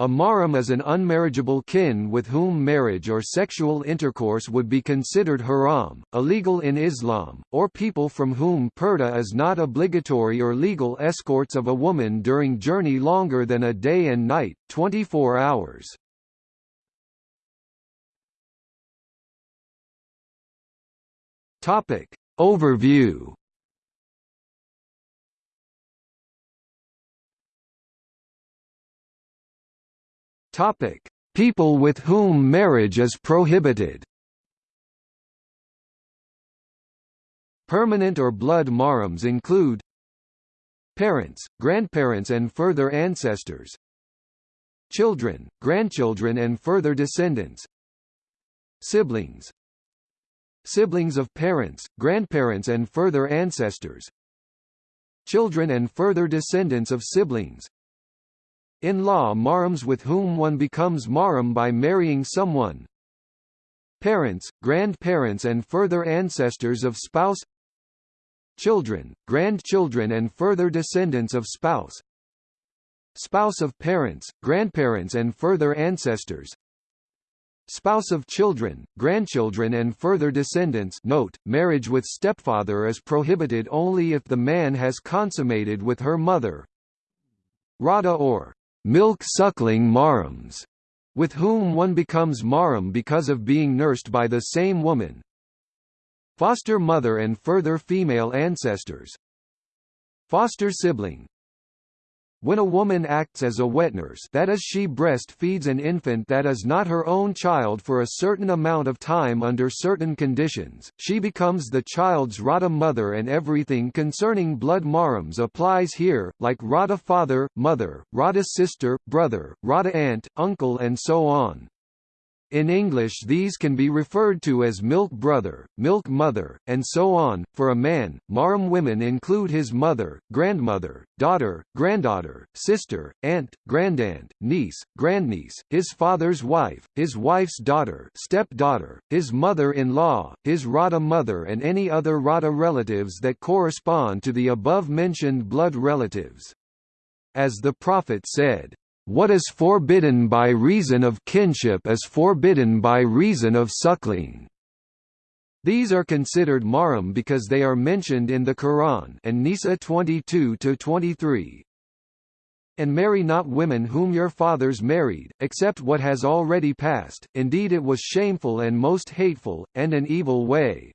A is an unmarriageable kin with whom marriage or sexual intercourse would be considered haram, illegal in Islam, or people from whom purdah is not obligatory or legal escorts of a woman during journey longer than a day and night, 24 hours. Overview Topic: People with whom marriage is prohibited. Permanent or blood mahrams include parents, grandparents and further ancestors, children, grandchildren and further descendants, siblings, siblings of parents, grandparents and further ancestors, children and further descendants of siblings, in-law mahrams with whom one becomes mahram by marrying someone. Parents, grandparents and further ancestors of spouse. Children, grandchildren and further descendants of spouse. Spouse of parents, grandparents and further ancestors. Spouse of children, grandchildren and further descendants. Note, marriage with stepfather is prohibited only if the man has consummated with her mother. Rada or milk-suckling mahrams, with whom one becomes mahram because of being nursed by the same woman. Foster mother and further female ancestors. Foster sibling when a woman acts as a wet nurse that is she breastfeeds an infant that is not her own child for a certain amount of time under certain conditions, she becomes the child's Rada mother and everything concerning blood mahrams applies here, like Rada father, mother, Rada sister, brother, Rada aunt, uncle and so on. In English these can be referred to as milk brother, milk mother, and so on. For a man, mahram women include his mother, grandmother, daughter, granddaughter, sister, aunt, grandaunt, niece, grandniece, his father's wife, his wife's daughter, stepdaughter, his mother-in-law, his Rada mother and any other Rada relatives that correspond to the above-mentioned blood relatives. As the Prophet said, what is forbidden by reason of kinship is forbidden by reason of suckling. These are considered mahram because they are mentioned in the Quran and Nisa 22-23. And marry not women whom your fathers married, except what has already passed, indeed it was shameful and most hateful, and an evil way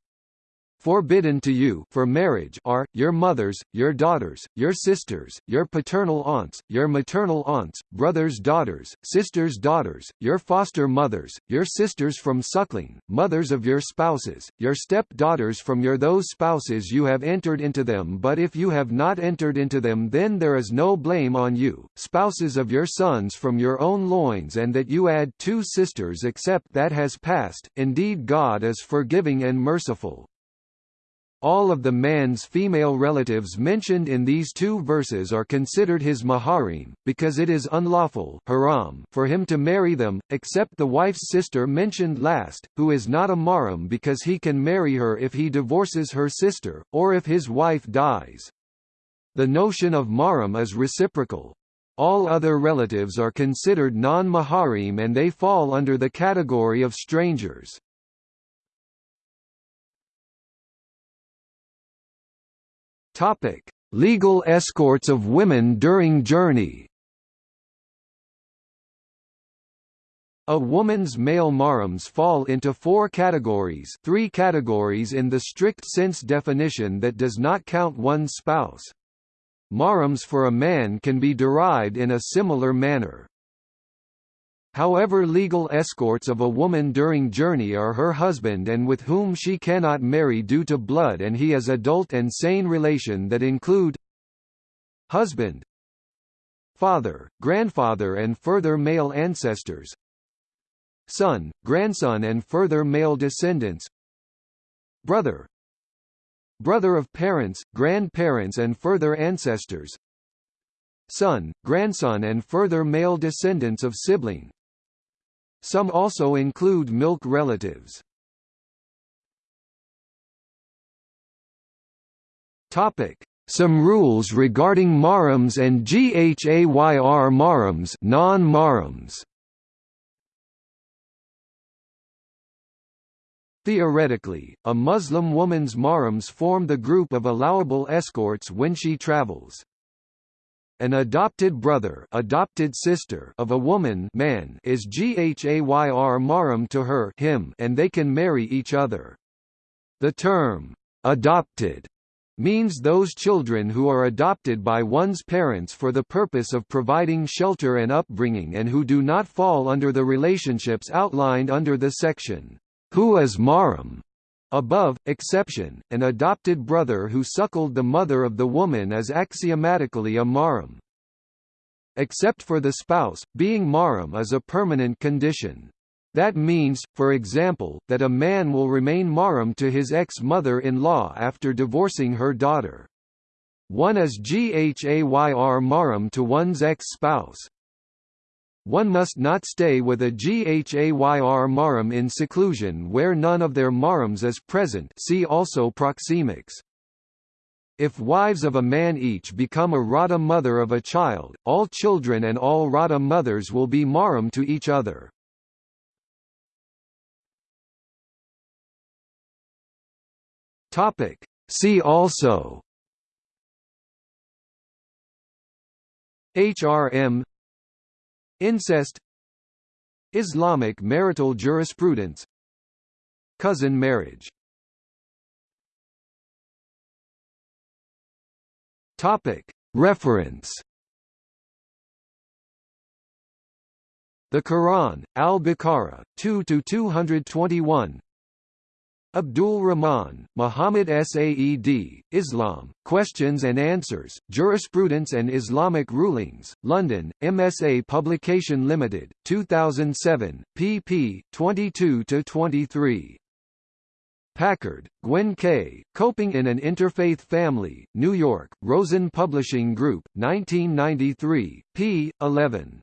forbidden to you for marriage are, your mothers, your daughters, your sisters, your paternal aunts, your maternal aunts, brothers' daughters, sisters' daughters, your foster mothers, your sisters from suckling, mothers of your spouses, your step-daughters from your those spouses you have entered into them but if you have not entered into them then there is no blame on you, spouses of your sons from your own loins and that you add two sisters except that has passed, indeed God is forgiving and merciful. All of the man's female relatives mentioned in these two verses are considered his maharim, because it is unlawful haram for him to marry them, except the wife's sister mentioned last, who is not a mahram because he can marry her if he divorces her sister, or if his wife dies. The notion of mahram is reciprocal. All other relatives are considered non-maharim and they fall under the category of strangers. Topic: Legal escorts of women during journey. A woman's male mahrams fall into four categories three categories in the strict sense definition that does not count one's spouse. Mahrams for a man can be derived in a similar manner. However legal escorts of a woman during journey are her husband and with whom she cannot marry due to blood and he is adult and sane relation that include husband father, grandfather and further male ancestors son, grandson and further male descendants brother brother of parents, grandparents and further ancestors son, grandson and further male descendants of sibling some also include milk relatives. Topic: Some rules regarding mahrams and ghayr mahrams, non-mahrams Theoretically, a Muslim woman's marums form the group of allowable escorts when she travels. An adopted brother adopted sister of a woman man is ghayr mahram to her him and they can marry each other. The term, adopted, means those children who are adopted by one's parents for the purpose of providing shelter and upbringing and who do not fall under the relationships outlined under the section, Who is Mahram? Above, exception, an adopted brother who suckled the mother of the woman is axiomatically a mahram. Except for the spouse, being mahram is a permanent condition. That means, for example, that a man will remain mahram to his ex-mother-in-law after divorcing her daughter. One is ghayr mahram to one's ex-spouse. One must not stay with a ghayr mahram in seclusion where none of their mahrams is present see also proxemics. If wives of a man each become a Rada mother of a child, all children and all Rada mothers will be mahram to each other. Topic. See also HRM Incest Islamic marital jurisprudence Cousin marriage. Topic. Reference. The Quran, Al-Baqarah, 2–221 Abdul Rahman, Muhammad Saed, Islam, Questions and Answers, Jurisprudence and Islamic Rulings, London, MSA Publication Limited, 2007, pp. 22–23. Packard, Gwen K., Coping in an Interfaith Family, New York, Rosen Publishing Group, 1993, p. 11.